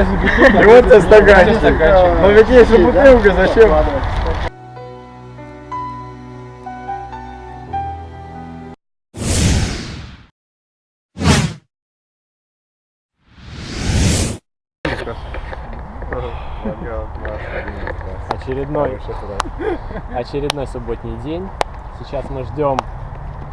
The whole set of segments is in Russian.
И вот тебе стаканчик. Ну ведь если бутылка, зачем? Очередной, очередной субботний день. Сейчас мы ждем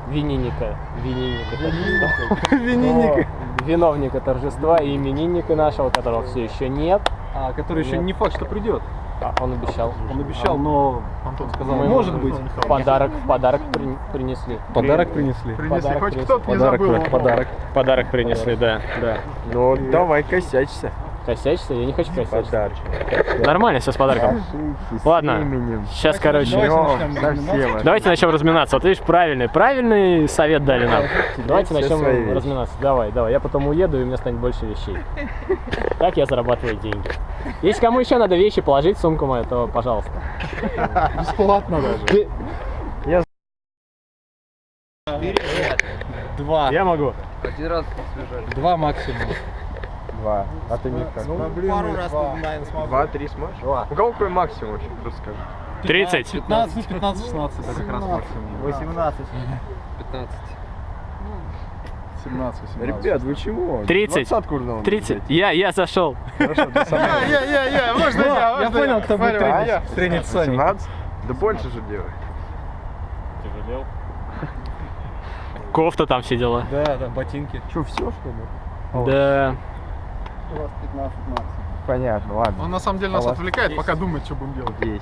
вининника, вининника, торжества. Вининника. Виновника торжества и именинника нашего, которого все еще нет. А, который еще Нет. не факт, что придет. А, он обещал. Он обещал, но Антон сказал, Мы может быть. Подарок, подарок при- принесли. Подарок принесли. Подарок хоть принесли. кто-то не Подарок, забыл. подарок. Подарок принесли, да, да. Ну давай косячься. Косячься? Я не хочу косячиться. Нормально все с подарком. Ладно. Сейчас, короче, давайте начнем разминаться. Вот видишь, правильный, правильный совет дали нам. Давайте все начнем свои разминаться. Давай, давай. Я потом уеду, и у меня станет больше вещей. Так я зарабатываю деньги. Если кому еще надо вещи положить в сумку мою, то пожалуйста. Бесплатно даже. Два. Я могу. Два максимум. Два. А ты не как? Пару раз, наверное, смогу. Два, три сможешь? У кого какой максимум вообще? Просто скажи. 30. 15, 15, 16. Это как раз максимум. 18. 15. 17, 18. Ребят, вы чего? 30. Двадцатку уже надо 30. Я, я зашел. Хорошо, ты сам. Я, я, я, можно я, Я понял, кто будет тренить. Тренить Сони. 17? Да больше же делай. Тяжелел. Кофта там все дела. Да, да, ботинки. Что, все что ли? Да. У вас 15 максимум. Понятно, ладно. Он на самом деле нас А у вас отвлекает, пока думает, что будем делать. 10.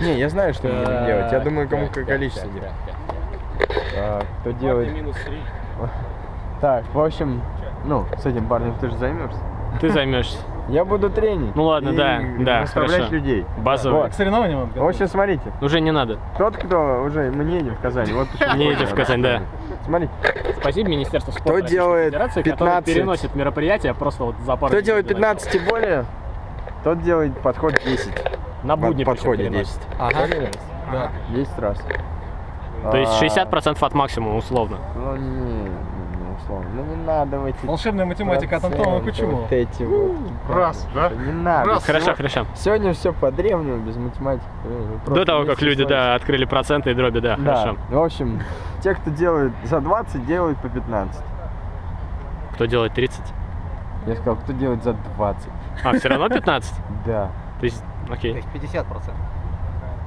Не, я знаю, что мы будем делать. Я думаю, кому какое количество делать. А, Кто делает... минус 3. Так, в общем, ну, с этим парнем ты же займешься. Ты займешься. Я буду тренить. Ну ладно, и да, да, Наставлять хорошо. людей. Базовый. К соревнованиям он В общем, смотрите. Уже не надо. Тот, кто уже... Мы не едем в Казань. Вот Не едем в Казань, да. Смотрите, Спасибо Министерству спорта Российской делает Федерации, которое 15? переносит мероприятия просто вот за пару кто делает до начала. 15 и более, тот делает подход 10. На будни подходе переносит. 10. Ага. Да. 10 раз. То есть А, 60% от максимума, условно. Ну, условно. Ну, не надо в эти... Волшебная математика от Антона Кучумова. Вот эти вот. Раз, да? Не надо. Раз. Хорошо, хорошо. Сегодня все по-древнему, без математики. Э, До того, как люди, да, открыли проценты и дроби, да, Да, хорошо. в общем, те, кто делает за 20, делают по 15. Кто делает 30? Я сказал, кто делает за 20. А, все равно 15? Да. То есть, окей, 50%.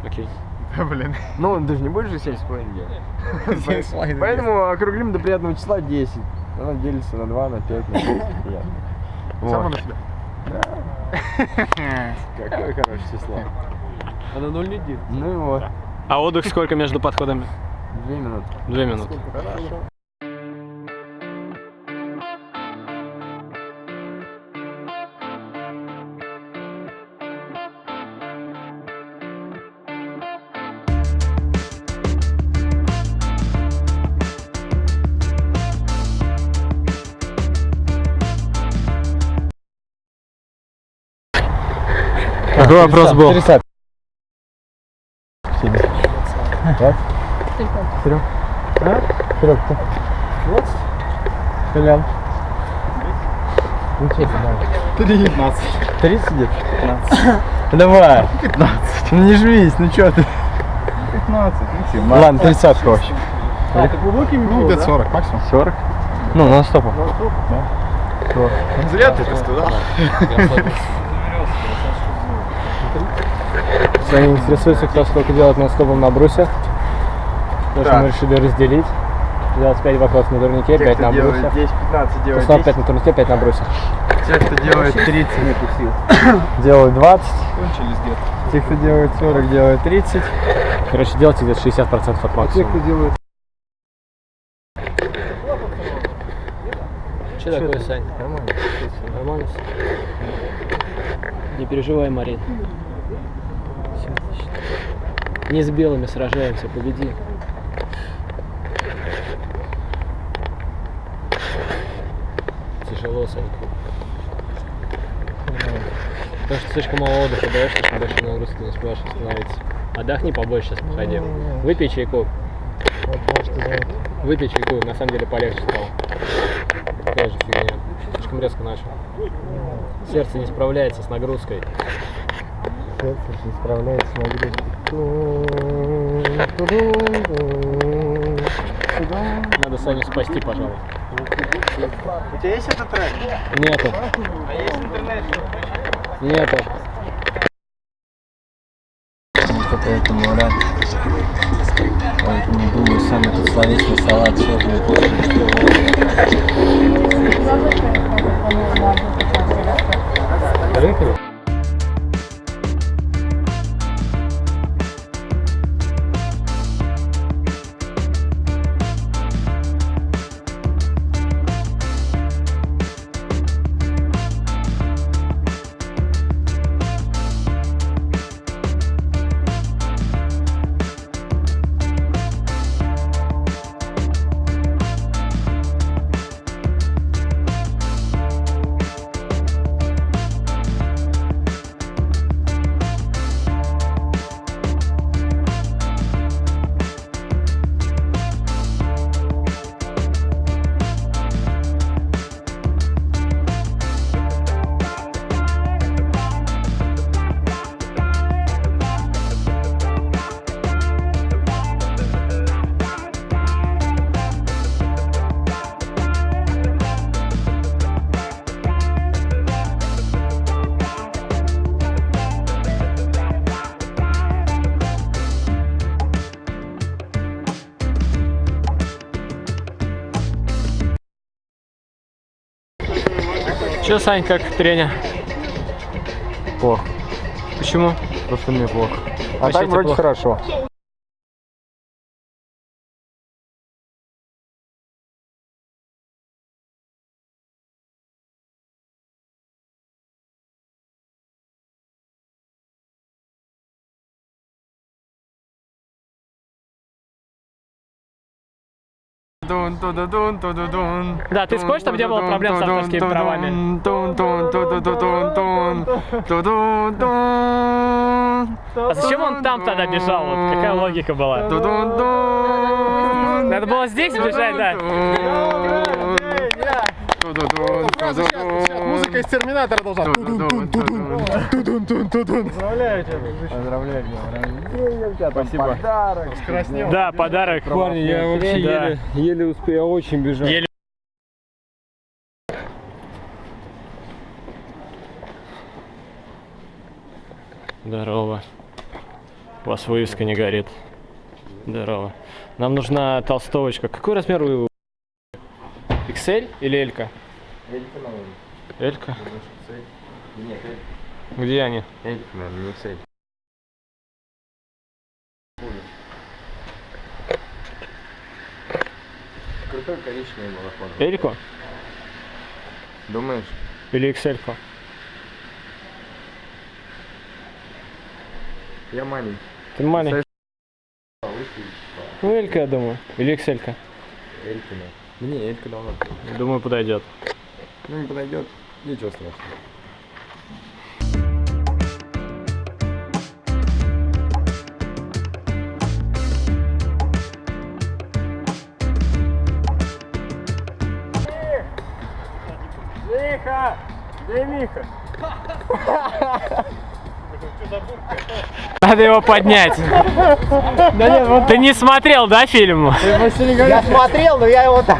окей. Блин. Ну, ты же не будешь же 7,5 делать. Семь с половиной Поэтому округлим до приятного числа 10. Она делится на 2, на 5, на 10. Приятно. Само Вот. на себя. Какое хорошее число. Она 0 не делит. Ну и вот. А отдых сколько между подходами? Две минуты. Две минуты. Какой вопрос был? 30. Так? Серег? А? Серег, ты? 20? Колян? Ну что ты, давай. 15. 30 где 15. Давай. 15. Ну не жмись, ну что ты? 15. Ладно, 30 вообще. А, ты глубокий Ну, где-то 40 максимум. 40? Ну, на стопу. Зря ты это сказал. Если интересуется, кто сколько делает на стопом на брусе, потому что мы решили разделить. Делать 5 вопросов на турнике, Те, 5 кто на брусе. 10, 15, делает Снова 5 10. на турнике, 5 на брусе. Те, кто делает 30, делают 20. Кончились где-то. Те, кто делает 40, делают 30. Короче, делайте где-то 60% от максимума. делает... Что такое, Сань? Нормально. Нормально? Не переживай, Марин. Не с белыми сражаемся, победи. Тяжело, Санька. Потому что слишком мало отдыха даешь, слишком большой нагрузки не успеваешь восстановиться. Отдохни побольше сейчас, походи. Выпей чайку. Выпей чайку, на самом деле полегче стало. Такая же фигня. Слишком слишком резко начал. Сердце не справляется с нагрузкой. Сердце не справляется с нагрузкой. Надо Саню спасти, пожалуй. У тебя есть этот трек? Нету. А есть интернет? Нету. Поэтому рад. Поэтому думаю, сам этот словесный салат все Поехали. Че, Сань, как тренер? Плохо. Почему? Просто мне плохо. А Вообще так вроде плохо? хорошо. Да, ты скажешь, чтобы не было проблем с авторскими правами? А зачем он там тогда бежал? Вот какая логика была? Надо было здесь бежать, да? Музыка из Терминатора должна. Поздравляю тебя. Спасибо. Подарок. Да, подарок. Парни, я вообще Да. еле, еле успел, я очень бежал. Еле. Здорово. У вас вывеска не горит. Здорово. Нам нужна толстовочка. Какой размер вы? XL или L? L? Нет, Где они? Эльф, наверное, не цель. Крутой коричневый балахон. Эльку Думаешь? или XL? -ку? Я маленький. Ты маленький. Ну, Элька, я думаю. Или XL. -ка. Эльфина. Не, Элька давно. Думаю, подойдет. Ну, не подойдет. Ничего страшного. Миха! Где Миха? Надо его поднять. Ты не смотрел, да, фильм? Я смотрел, но я его так.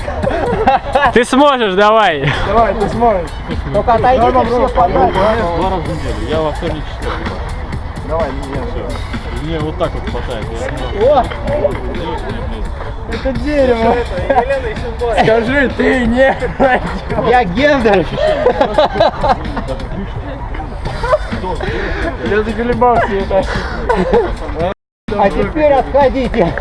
Ты сможешь, давай. Давай, ты сможешь. Только отойдите все подальше. Два раза в неделю. Я во вторник читаю. Давай, не Мне вот так вот хватает. Это дерево. Скажи, ты не Я Гендер. Я заколебался. А теперь отходите.